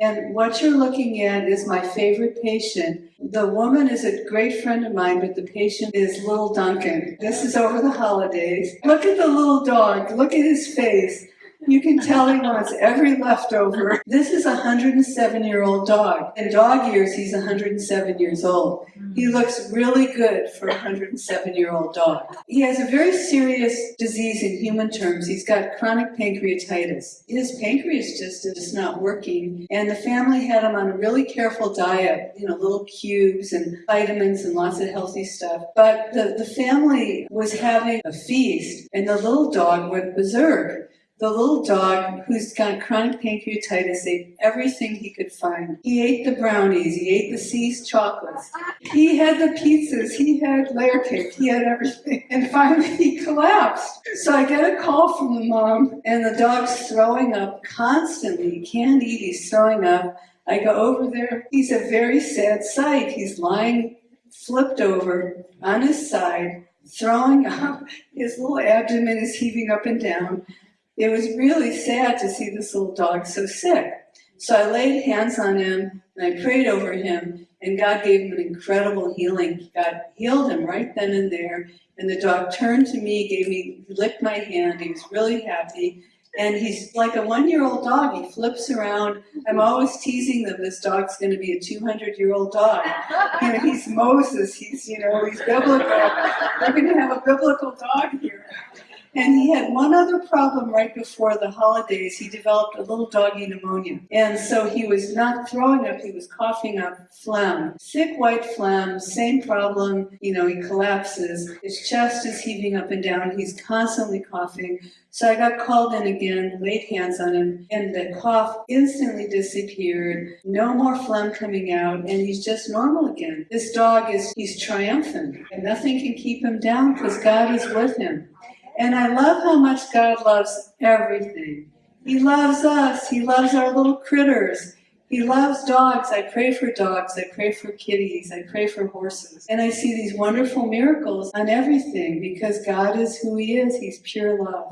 And what you're looking at is my favorite patient. The woman is a great friend of mine, but the patient is little Duncan. This is over the holidays. Look at the little dog. Look at his face. You can tell he wants every leftover. This is a 107 year old dog. In dog years, he's 107 years old. He looks really good for a 107 year old dog. He has a very serious disease in human terms. He's got chronic pancreatitis. His pancreas just is not working. And the family had him on a really careful diet, you know, little cubes and vitamins and lots of healthy stuff. But the, the family was having a feast and the little dog went berserk. The little dog who's got chronic pancreatitis ate everything he could find. He ate the brownies, he ate the See's chocolates, he had the pizzas, he had layer cake, he had everything. And finally he collapsed. So I get a call from the mom and the dog's throwing up constantly. He can't eat, he's throwing up. I go over there. He's a very sad sight. He's lying flipped over on his side, throwing up. His little abdomen is heaving up and down. It was really sad to see this little dog so sick. So I laid hands on him and I prayed over him and God gave him an incredible healing. God healed him right then and there. And the dog turned to me, gave me, licked my hand. He was really happy. And he's like a one-year-old dog. He flips around. I'm always teasing them. This dog's going to be a 200-year-old dog. You know, he's Moses. He's, you know, he's biblical. We're going to have a biblical dog here. And he had one other problem right before the holidays. He developed a little doggy pneumonia. And so he was not throwing up, he was coughing up phlegm. Thick white phlegm, same problem. You know, he collapses. His chest is heaving up and down. He's constantly coughing. So I got called in again, laid hands on him, and the cough instantly disappeared. No more phlegm coming out, and he's just normal again. This dog is, he's triumphant, and nothing can keep him down because God is with him. And I love how much God loves everything. He loves us. He loves our little critters. He loves dogs. I pray for dogs. I pray for kitties. I pray for horses. And I see these wonderful miracles on everything because God is who He is. He's pure love.